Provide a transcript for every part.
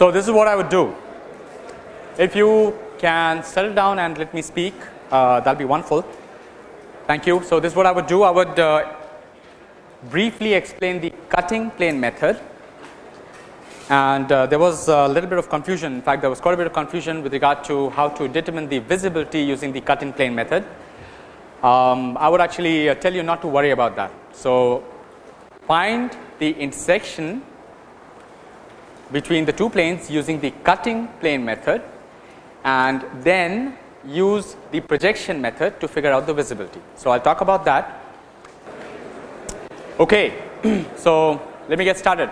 So, this is what I would do. If you can settle down and let me speak, uh, that will be wonderful. Thank you. So, this is what I would do. I would uh, briefly explain the cutting plane method and uh, there was a little bit of confusion. In fact, there was quite a bit of confusion with regard to how to determine the visibility using the cutting plane method. Um, I would actually uh, tell you not to worry about that. So, find the intersection between the two planes using the cutting plane method and then use the projection method to figure out the visibility. So, I will talk about that. Okay. so, let me get started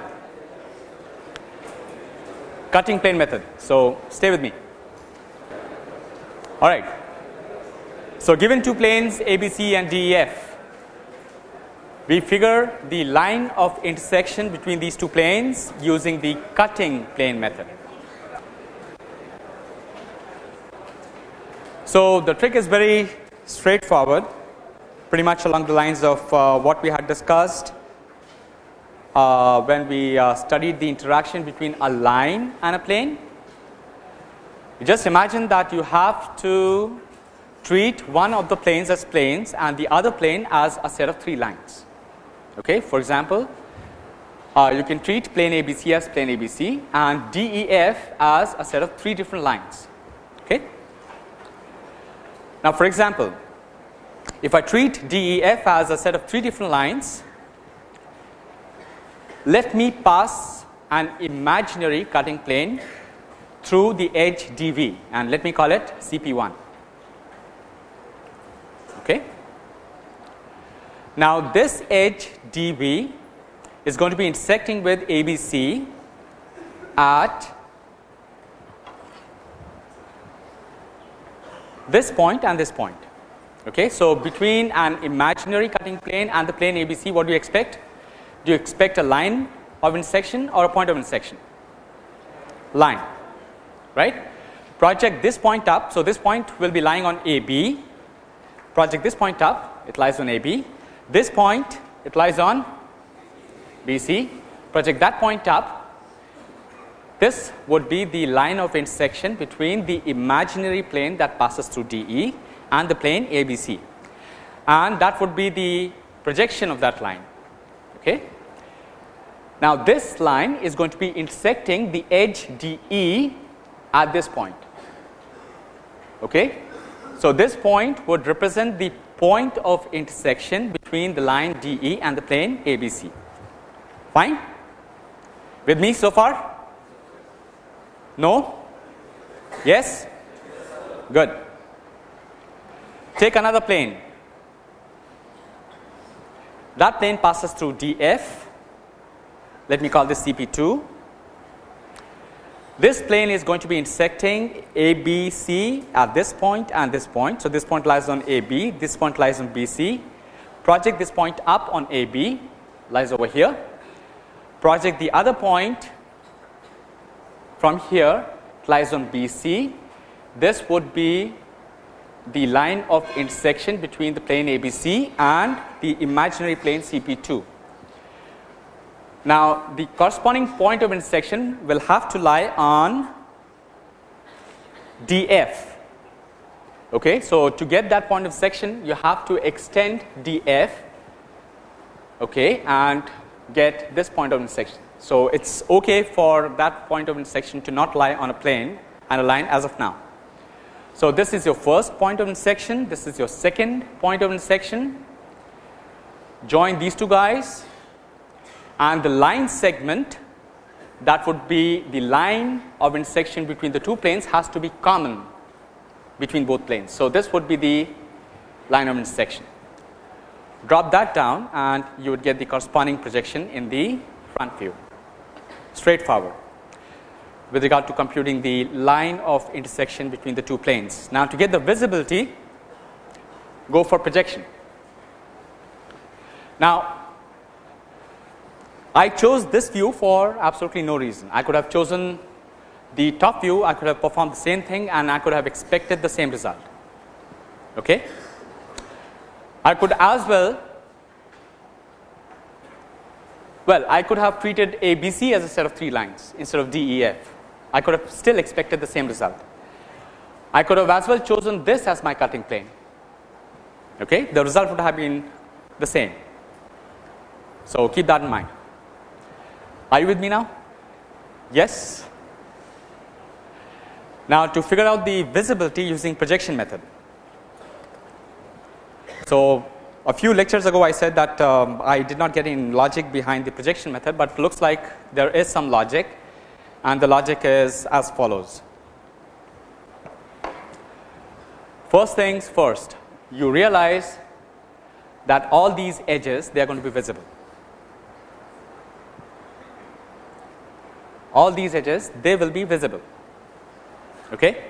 cutting plane method. So, stay with me. All right. So, given two planes ABC and DEF, we figure the line of intersection between these two planes using the cutting plane method. So, the trick is very straightforward pretty much along the lines of uh, what we had discussed uh, when we uh, studied the interaction between a line and a plane. You just imagine that you have to treat one of the planes as planes and the other plane as a set of three lines. Okay. For example, uh, you can treat plane ABC as plane ABC and DEF as a set of three different lines. Okay. Now, for example, if I treat DEF as a set of three different lines, let me pass an imaginary cutting plane through the edge DE and let me call it CP1. Okay. Now, this edge DE is going to be intersecting with ABC at this point and this point. Okay. So, between an imaginary cutting plane and the plane ABC what do you expect? do you expect a line of intersection or a point of intersection? Line, right? Project this point up. So, this point will be lying on AB. Project this point up, it lies on AB. This point, it lies on BC. Project that point up. This would be the line of intersection between the imaginary plane that passes through DE and the plane ABC. And that would be the projection of that line. Okay. Now, this line is going to be intersecting the edge DE at this point. Okay. So, this point would represent the point of intersection between the line DE and the plane ABC. Fine? With me so far? No? Yes? Good. Take another plane that plane passes through DF, let me call this CP2. This plane is going to be intersecting ABC at this point and this point. So, this point lies on AB, this point lies on BC. Project this point up on AB, lies over here. Project the other point from here, lies on BC. This would be the line of intersection between the plane ABC and the imaginary plane CP2. Now, the corresponding point of intersection will have to lie on DF. Okay. So, to get that point of section you have to extend DF okay, and get this point of intersection. So, it is okay for that point of intersection to not lie on a plane and a line as of now. So, this is your first point of intersection, this is your second point of intersection. Join these two guys and the line segment that would be the line of intersection between the two planes has to be common between both planes. So, this would be the line of intersection. Drop that down and you would get the corresponding projection in the front view, straightforward with regard to computing the line of intersection between the two planes. Now, to get the visibility go for projection. Now, I chose this view for absolutely no reason. I could have chosen the top view, I could have performed the same thing and I could have expected the same result. Okay. I could as well, well I could have treated ABC as a set of 3 lines instead of DEF I could have still expected the same result. I could have as well chosen this as my cutting plane. Okay, the result would have been the same. So keep that in mind. Are you with me now? Yes. Now to figure out the visibility using projection method. So a few lectures ago I said that um, I did not get any logic behind the projection method, but looks like there is some logic and the logic is as follows. First things first, you realize that all these edges they are going to be visible. All these edges they will be visible. Okay?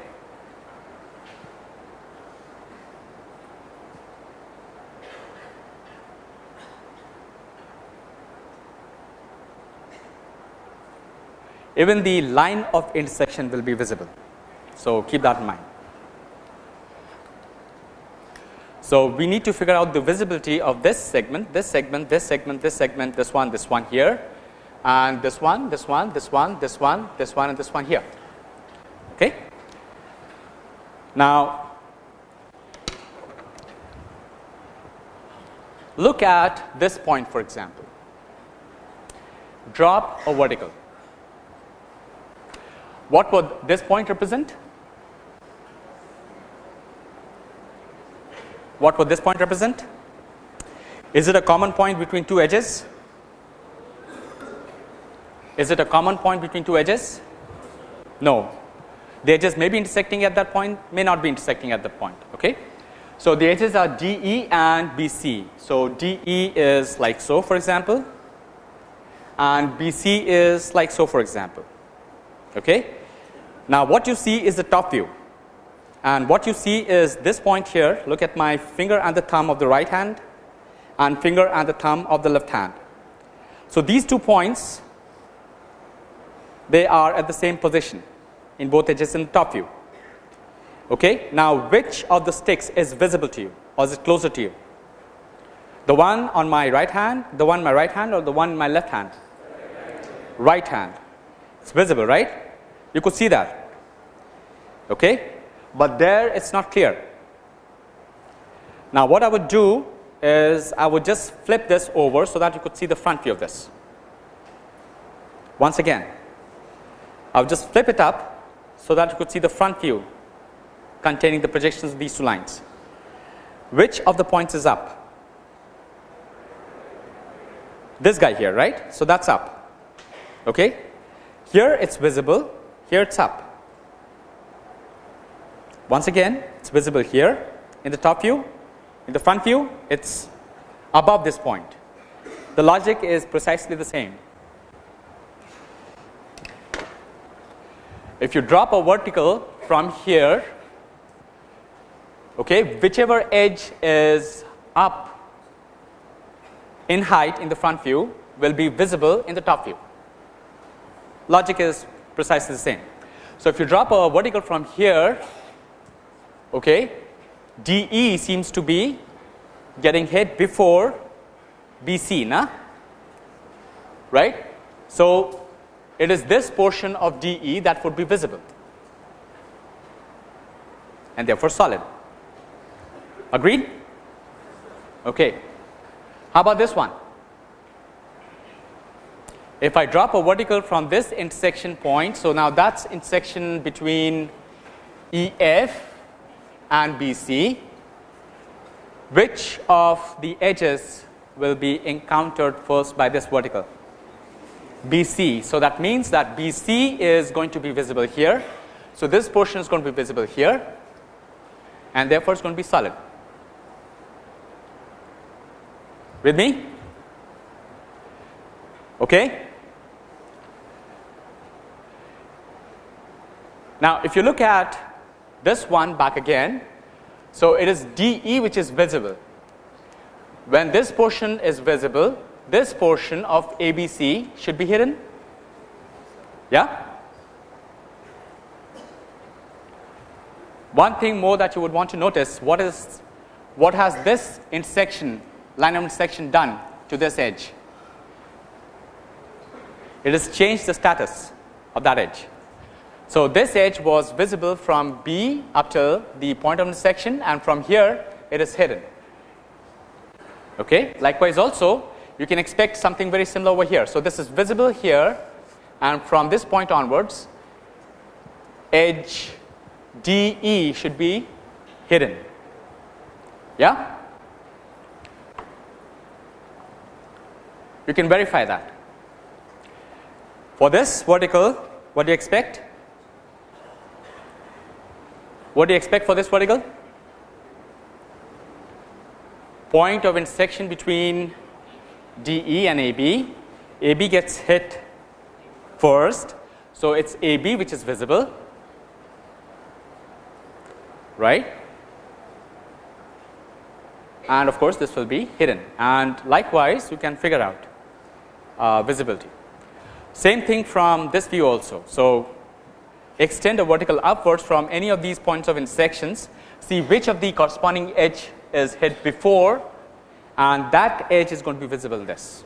Even the line of intersection will be visible. So, keep that in mind. So, we need to figure out the visibility of this segment, this segment, this segment, this segment, this one, this one here and this one, this one, this one, this one, this one and this one here. Okay. Now, look at this point for example, drop a vertical. What would this point represent? What would this point represent? Is it a common point between two edges? Is it a common point between two edges? No. The edges may be intersecting at that point, may not be intersecting at that point. Okay. So, the edges are DE and BC. So, DE is like so for example and BC is like so for example. Okay. Now, what you see is the top view and what you see is this point here look at my finger and the thumb of the right hand and finger and the thumb of the left hand. So, these two points they are at the same position in both edges the top view. Okay. Now, which of the sticks is visible to you or is it closer to you? The one on my right hand, the one my right hand or the one my left hand? Right hand. It's visible, right? You could see that. Okay. But there it's not clear. Now, what I would do is I would just flip this over so that you could see the front view of this. Once again, I will just flip it up so that you could see the front view containing the projections of these two lines. Which of the points is up? This guy here, right? So, that is up. Okay. Here it is visible, here it is up. Once again, it is visible here in the top view, in the front view, it is above this point. The logic is precisely the same. If you drop a vertical from here, okay, whichever edge is up in height in the front view will be visible in the top view. Logic is precisely the same. So, if you drop a vertical from here, okay, DE seems to be getting hit before BC, na? right. So, it is this portion of DE that would be visible and therefore solid. Agreed? Okay. How about this one? If I drop a vertical from this intersection point, so now that's intersection between EF and BC, which of the edges will be encountered first by this vertical? BC. So, that means that BC is going to be visible here. So, this portion is going to be visible here and therefore, it is going to be solid. With me? Okay. Now, if you look at this one back again, so it is DE which is visible. When this portion is visible, this portion of ABC should be hidden. Yeah. One thing more that you would want to notice what is what has this intersection line of intersection done to this edge? It has changed the status of that edge. So, this edge was visible from B up to the point of intersection and from here it is hidden. Okay. Likewise, also you can expect something very similar over here. So, this is visible here and from this point onwards edge DE should be hidden. Yeah? You can verify that. For this vertical, what do you expect? What do you expect for this vertical? Point of intersection between DE and AB. AB gets hit first. So, it is AB which is visible, right and of course, this will be hidden and likewise you can figure out uh, visibility. Same thing from this view also. So, extend a vertical upwards from any of these points of intersections, see which of the corresponding edge is hit before and that edge is going to be visible this.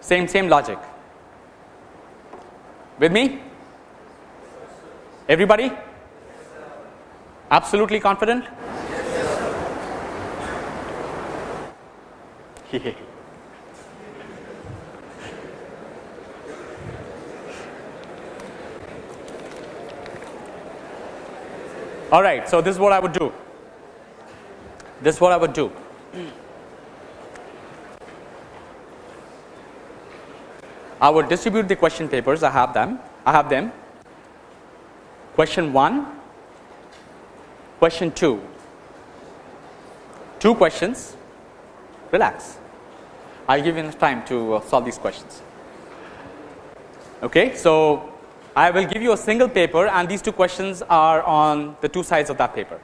Same, same logic. With me? Everybody? Absolutely confident? All right, so this is what I would do. This is what I would do. I would distribute the question papers. I have them. I have them. Question 1, question 2, two questions, relax. I will give you enough time to uh, solve these questions. Okay, so I will give you a single paper and these two questions are on the two sides of that paper.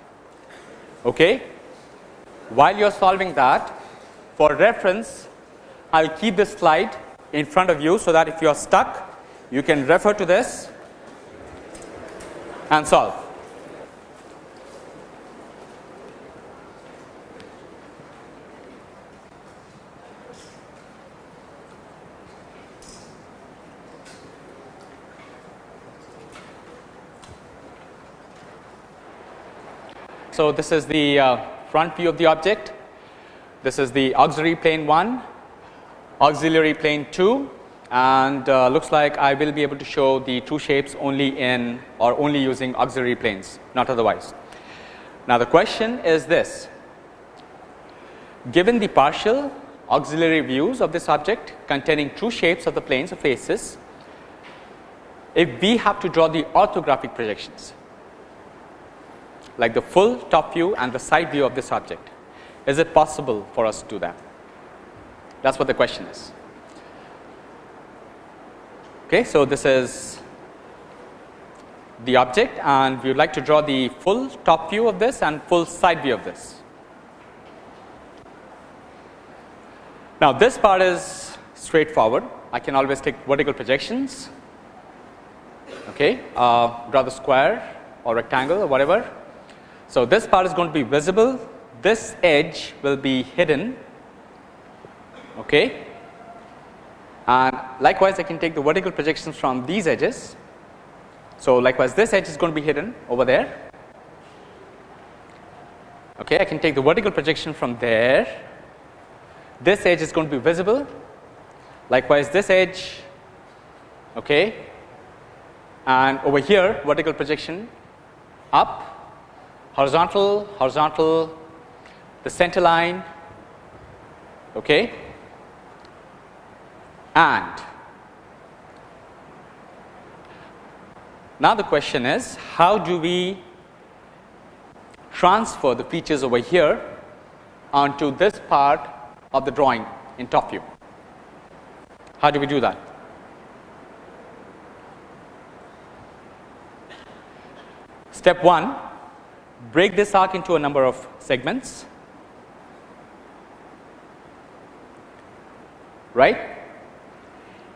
Okay. While you are solving that for reference I will keep this slide in front of you so that if you are stuck you can refer to this and solve. So, this is the uh, front view of the object, this is the auxiliary plane 1, auxiliary plane 2 and uh, looks like I will be able to show the two shapes only in or only using auxiliary planes not otherwise. Now, the question is this given the partial auxiliary views of this object containing true shapes of the planes or faces, if we have to draw the orthographic projections like the full top view and the side view of this object. Is it possible for us to do that? That is what the question is. Okay, so, this is the object and we would like to draw the full top view of this and full side view of this. Now, this part is straightforward. I can always take vertical projections, okay, uh, draw the square or rectangle or whatever so, this part is going to be visible, this edge will be hidden okay. and likewise I can take the vertical projections from these edges. So, likewise this edge is going to be hidden over there okay. I can take the vertical projection from there, this edge is going to be visible likewise this edge okay. and over here vertical projection up horizontal, horizontal, the center line, okay, and now the question is how do we transfer the features over here onto this part of the drawing in top view. How do we do that? Step 1 break this arc into a number of segments. Right?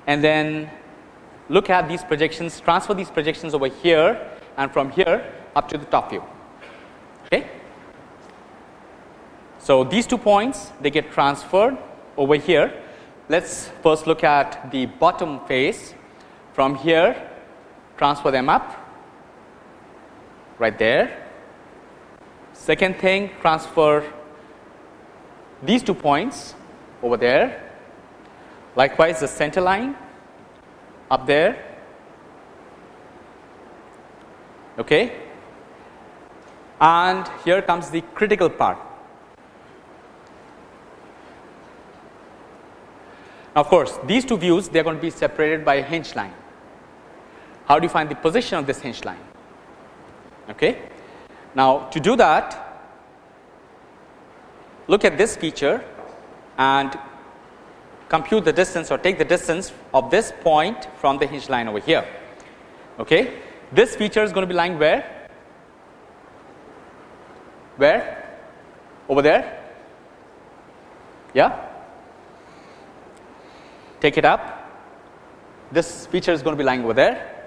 And then look at these projections transfer these projections over here and from here up to the top view. Okay? So these two points they get transferred over here. Let's first look at the bottom face. From here transfer them up. Right there. Second thing transfer these two points over there. Likewise, the center line up there. Okay. And here comes the critical part. now Of course, these two views they are going to be separated by a hinge line. How do you find the position of this hinge line? Okay. Now, to do that, look at this feature and compute the distance or take the distance of this point from the hinge line over here. Okay. This feature is going to be lying where? Where? Over there? Yeah? Take it up. This feature is going to be lying over there.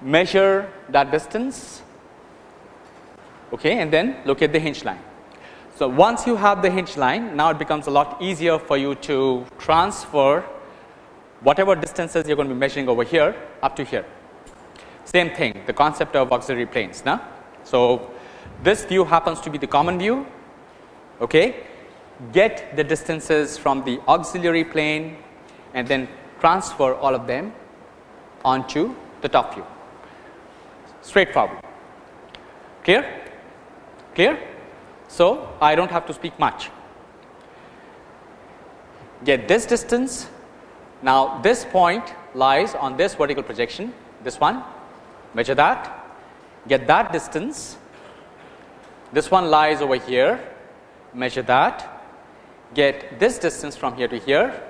Measure that distance. Okay, and then look at the hinge line. So, once you have the hinge line, now it becomes a lot easier for you to transfer whatever distances you are going to be measuring over here up to here. Same thing, the concept of auxiliary planes. Now, so this view happens to be the common view. Okay, get the distances from the auxiliary plane and then transfer all of them onto the top view. Straightforward. Clear? Clear? So, I do not have to speak much. Get this distance. Now, this point lies on this vertical projection, this one, measure that, get that distance. This one lies over here, measure that, get this distance from here to here.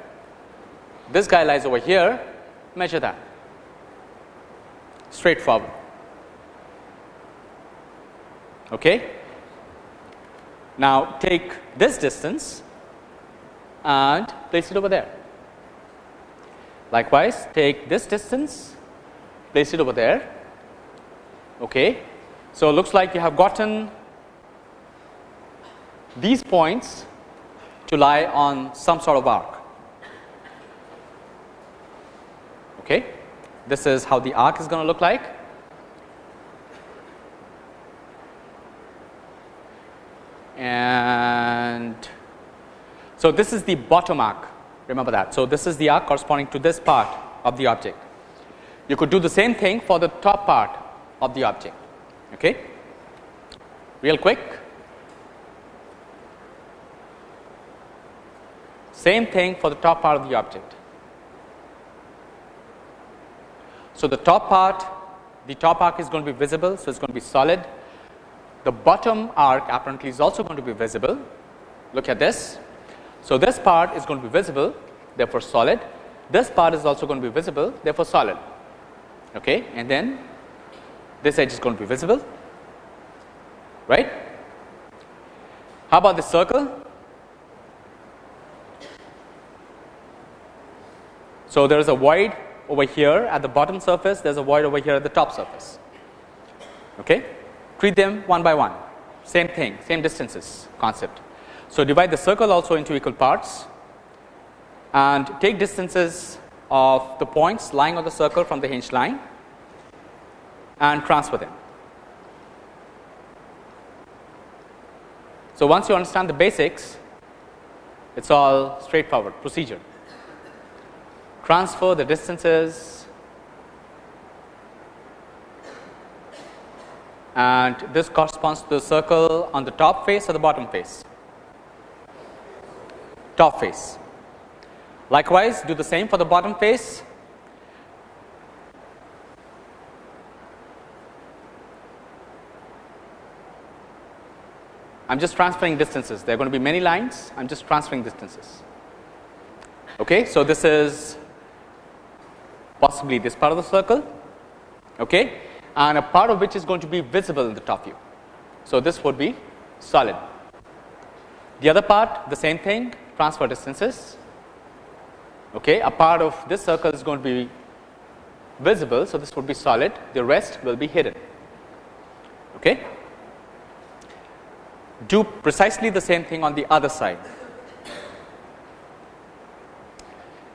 This guy lies over here, measure that. Straightforward. Okay. Now, take this distance and place it over there. Likewise, take this distance, place it over there. Okay. So, it looks like you have gotten these points to lie on some sort of arc. Okay. This is how the arc is going to look like. And so this is the bottom arc remember that. So, this is the arc corresponding to this part of the object. You could do the same thing for the top part of the object okay. real quick. Same thing for the top part of the object. So, the top part the top arc is going to be visible. So, it is going to be solid the bottom arc apparently is also going to be visible. Look at this. So, this part is going to be visible therefore, solid. This part is also going to be visible therefore, solid okay. and then this edge is going to be visible right. How about the circle? So, there is a void over here at the bottom surface, there is a void over here at the top surface. Okay treat them one by one same thing same distances concept. So, divide the circle also into equal parts and take distances of the points lying on the circle from the hinge line and transfer them. So, once you understand the basics it is all straightforward procedure transfer the distances and this corresponds to the circle on the top face or the bottom face? Top face. Likewise do the same for the bottom face. I'm just transferring distances. There are going to be many lines. I'm just transferring distances. Okay so this is possibly this part of the circle. Okay and a part of which is going to be visible in the top view. So, this would be solid. The other part the same thing transfer distances. Okay a part of this circle is going to be visible so this would be solid. The rest will be hidden. Okay? Do precisely the same thing on the other side.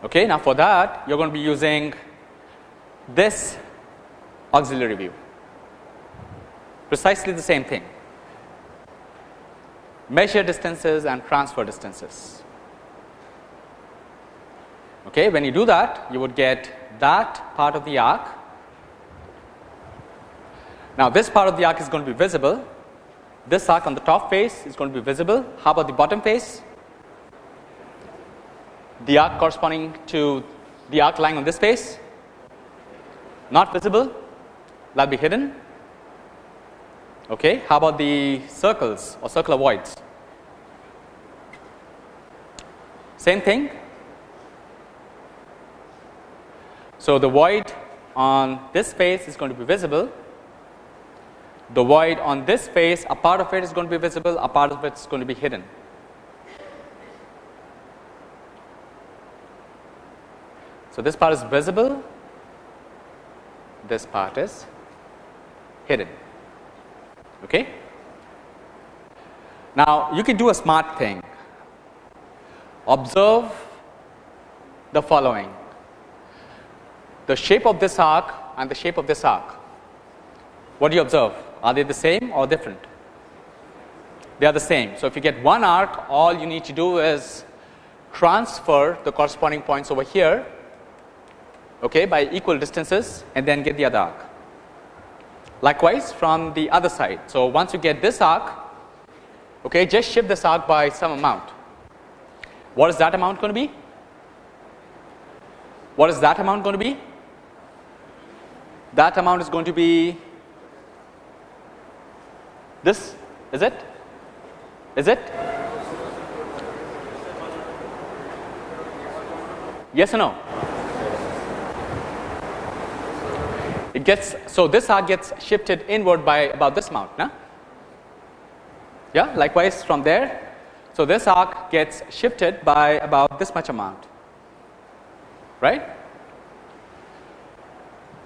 Okay now for that you're going to be using this auxiliary view precisely the same thing measure distances and transfer distances. Okay, when you do that you would get that part of the arc. Now, this part of the arc is going to be visible this arc on the top face is going to be visible. How about the bottom face? The arc corresponding to the arc lying on this face not visible that will be hidden. Okay. How about the circles or circular voids? Same thing. So, the void on this face is going to be visible the void on this face a part of it is going to be visible a part of it is going to be hidden. So, this part is visible this part is hidden. Okay. Now, you can do a smart thing observe the following the shape of this arc and the shape of this arc. What do you observe? Are they the same or different? They are the same. So, if you get one arc all you need to do is transfer the corresponding points over here okay, by equal distances and then get the other arc. Likewise from the other side. So, once you get this arc okay, just shift this arc by some amount. What is that amount going to be? What is that amount going to be? That amount is going to be this is it? Is it? Yes or no? It gets so this arc gets shifted inward by about this amount, no? Yeah, likewise from there. So this arc gets shifted by about this much amount, right?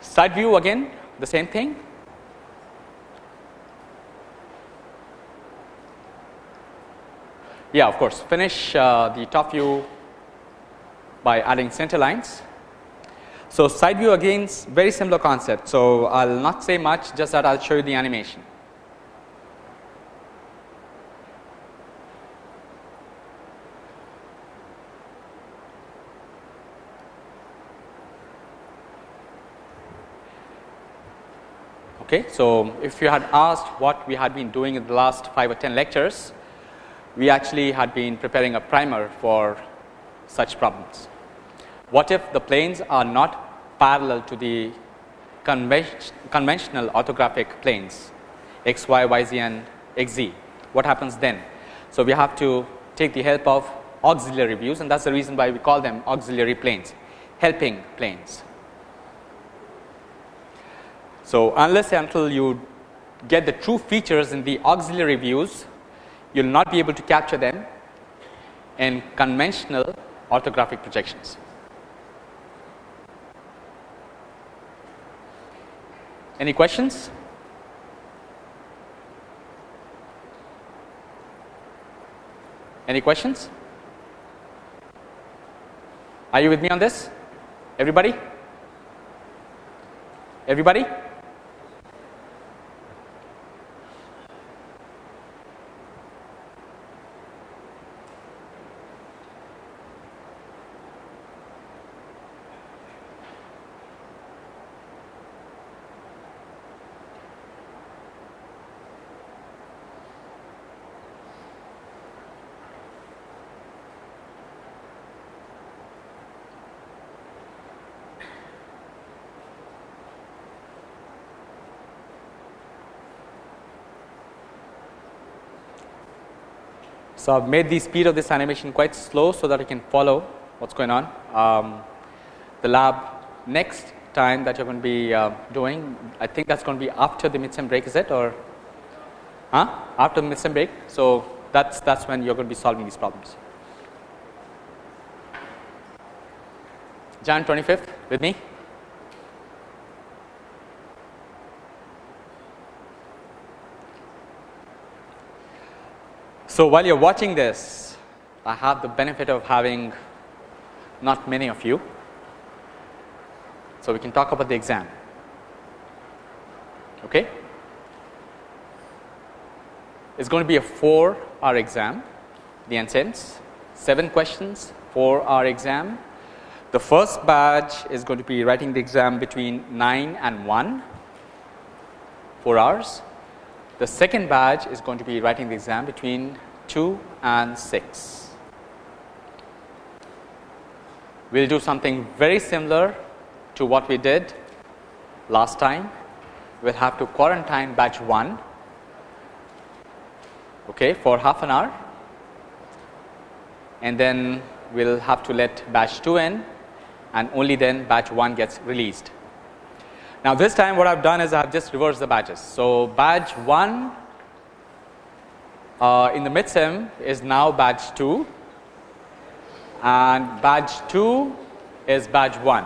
Side view again, the same thing. Yeah, of course, finish uh, the top view by adding center lines. So, side view again very similar concept. So, I will not say much just that I will show you the animation. Okay, so if you had asked what we had been doing in the last 5 or 10 lectures, we actually had been preparing a primer for such problems. What if the planes are not parallel to the conventional orthographic planes x y, y z and x z? What happens then? So, we have to take the help of auxiliary views and that is the reason why we call them auxiliary planes, helping planes. So, unless until you get the true features in the auxiliary views, you will not be able to capture them in conventional orthographic projections. Any questions? Any questions? Are you with me on this? Everybody? Everybody? So, I have made the speed of this animation quite slow, so that you can follow what is going on. Um, the lab next time that you are going to be uh, doing, I think that is going to be after the mid-sem break is it or huh? after the mid-sem break. So, that is that is when you are going to be solving these problems. Jan 25th with me. So, while you are watching this, I have the benefit of having not many of you. So, we can talk about the exam. Okay. It's going to be a 4 hour exam, the NCENTS, 7 questions, 4 hour exam. The first batch is going to be writing the exam between 9 and 1, 4 hours. The second batch is going to be writing the exam between 2 and 6. We will do something very similar to what we did last time. We will have to quarantine batch 1 okay, for half an hour and then we will have to let batch 2 in and only then batch 1 gets released. Now, this time what I have done is I have just reversed the batches. So, batch 1 uh, in the mid sem is now batch 2 and batch 2 is batch 1.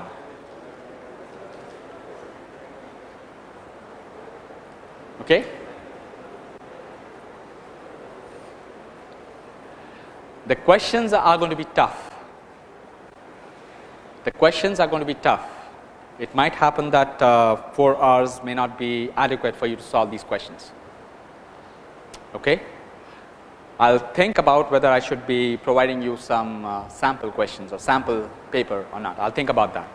Okay. The questions are going to be tough. The questions are going to be tough it might happen that uh, 4 hours may not be adequate for you to solve these questions. Okay. I will think about whether I should be providing you some uh, sample questions or sample paper or not. I will think about that.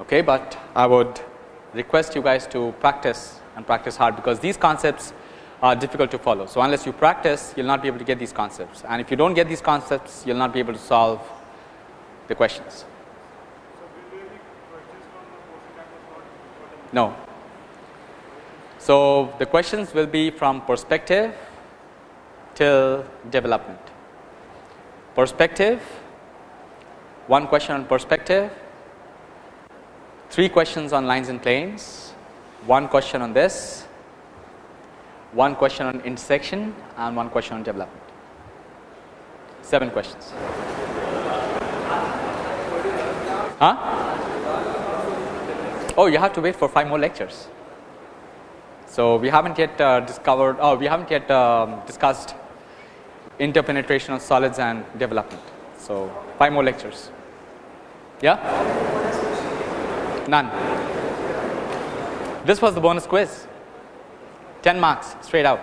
Okay, but I would request you guys to practice and practice hard because these concepts are difficult to follow. So, unless you practice you will not be able to get these concepts and if you do not get these concepts you will not be able to solve the questions. No. So, the questions will be from perspective till development. Perspective, one question on perspective, three questions on lines and planes, one question on this, one question on intersection and one question on development. Seven questions. Huh? Oh you have to wait for 5 more lectures. So, we haven't yet uh, discovered or oh, we haven't yet um, discussed interpenetration of solids and development. So, 5 more lectures. Yeah? None. This was the bonus quiz 10 marks straight out.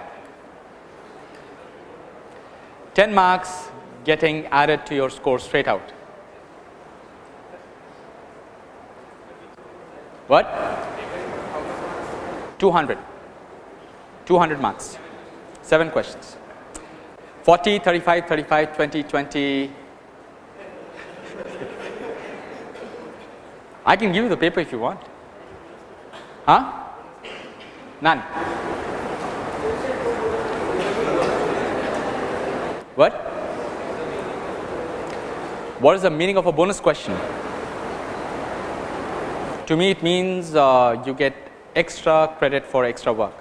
10 marks getting added to your score straight out. What? 200. 200 marks. 7 questions. 40, 35, 35, 20, 20. I can give you the paper if you want. Huh? None. What? What is the meaning of a bonus question? To me it means uh, you get extra credit for extra work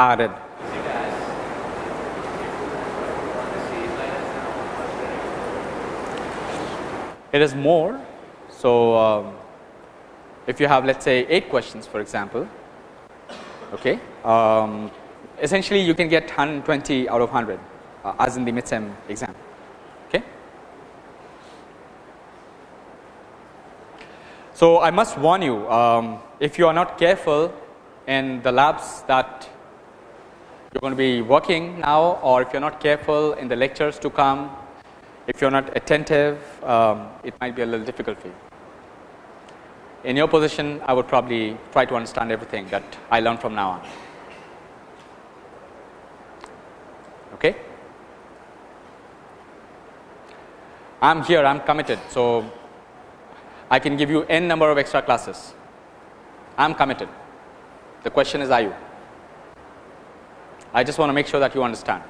added. It is more. So, um, if you have let us say 8 questions for example, okay, um, essentially you can get 120 out of 100 uh, as in the midsem exam. So, I must warn you um, if you are not careful in the labs that you are going to be working now or if you are not careful in the lectures to come, if you are not attentive um, it might be a little difficult for you. In your position I would probably try to understand everything that I learn from now on. Okay. I am here I am committed. So, I can give you n number of extra classes. I am committed. The question is are you? I just want to make sure that you understand.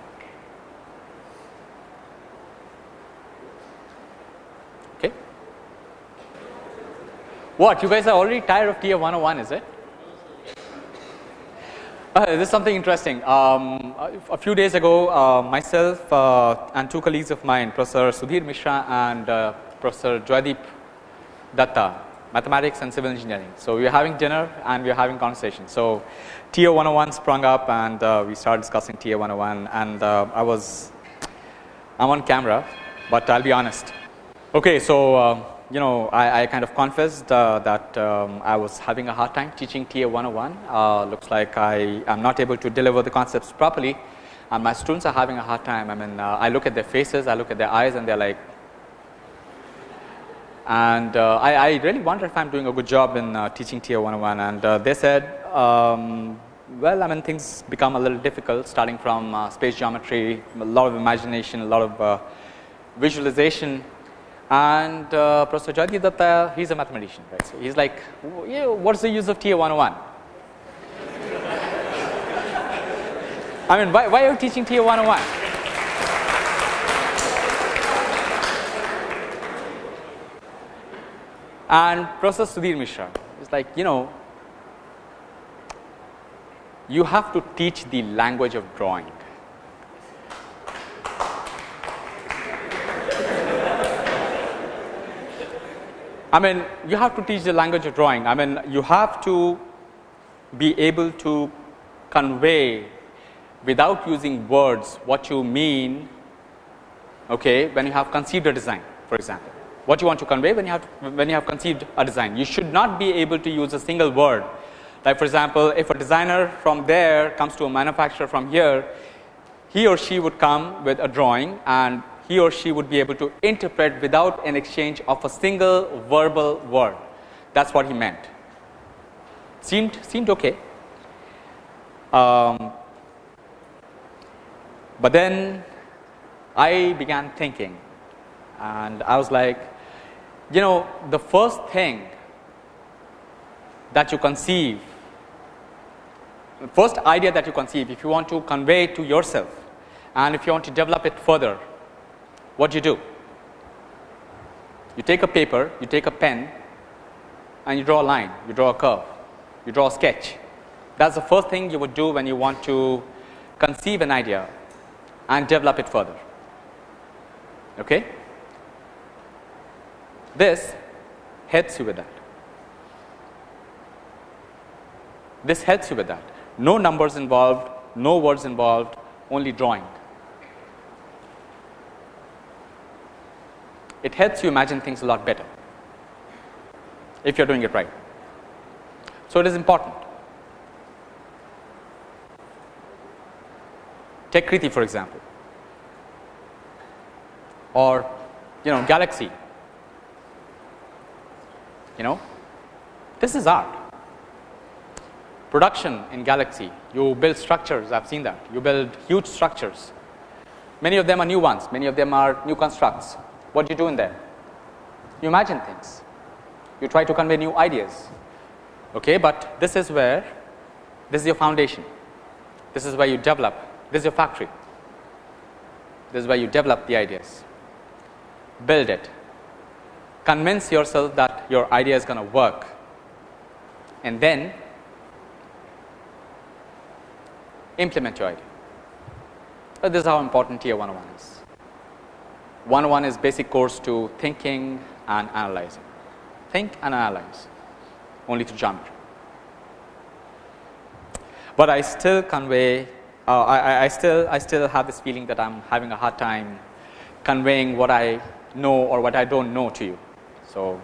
Okay. What you guys are already tired of TA 101 is it? Uh, this is something interesting. Um, a few days ago, uh, myself uh, and two colleagues of mine, Professor Sudhir Mishra and uh, Professor Joydeep Datta mathematics and civil engineering. So, we are having dinner and we are having conversation. So, TA 101 sprung up and uh, we started discussing TA 101 and uh, I was I am on camera, but I will be honest. Okay, so uh, you know, I, I kind of confessed uh, that um, I was having a hard time teaching TA 101. Uh, looks like I am not able to deliver the concepts properly and my students are having a hard time. I mean, uh, I look at their faces, I look at their eyes and they're like, and uh, I, I, really wonder if I'm doing a good job in uh, teaching TA 101 and uh, they said, um, well, I mean, things become a little difficult starting from space geometry, a lot of imagination, a lot of visualization and uh, Professor Jaydeep Datta, he is a mathematician, right. So, he is like, yeah, what is the use of TA 101? I mean, why, why are you teaching TA 101? And Professor Sudhir Mishra is like, you know, you have to teach the language of drawing. I mean you have to teach the language of drawing. I mean you have to be able to convey without using words what you mean okay, when you have conceived a design for example. What you want to convey when you have when you have conceived a design. You should not be able to use a single word like for example, if a designer from there comes to a manufacturer from here, he or she would come with a drawing and he or she would be able to interpret without an exchange of a single verbal word. That is what he meant. Seemed, seemed okay. Um, but then I began thinking and I was like, you know, the first thing that you conceive, the first idea that you conceive, if you want to convey to yourself and if you want to develop it further, what do you do? You take a paper, you take a pen and you draw a line, you draw a curve, you draw a sketch. That is the first thing you would do when you want to conceive an idea and develop it further. Okay? This helps you with that. This helps you with that. No numbers involved, no words involved, only drawing. it helps you imagine things a lot better if you are doing it right. So, it is important. Techkriti for example or you know galaxy you know? This is art. Production in galaxy. You build structures. I have seen that. You build huge structures. Many of them are new ones. Many of them are new constructs. What do you do in there? You imagine things, you try to convey new ideas, okay, but this is where this is your foundation, this is where you develop, this is your factory, this is where you develop the ideas, build it, convince yourself that your idea is going to work and then implement your idea. So, this is how important TA 101 is. 101 is basic course to thinking and analyzing. Think and analyze only to geometry. But I still convey, uh, I, I still I still have this feeling that I am having a hard time conveying what I know or what I do not know to you. So,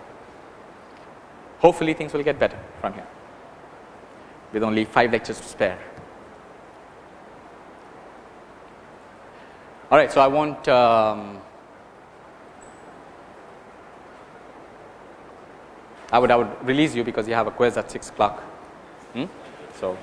hopefully things will get better from here with only 5 lectures to spare. All right, so I won't um, I would I would release you because you have a quiz at 6 o'clock. Hmm? So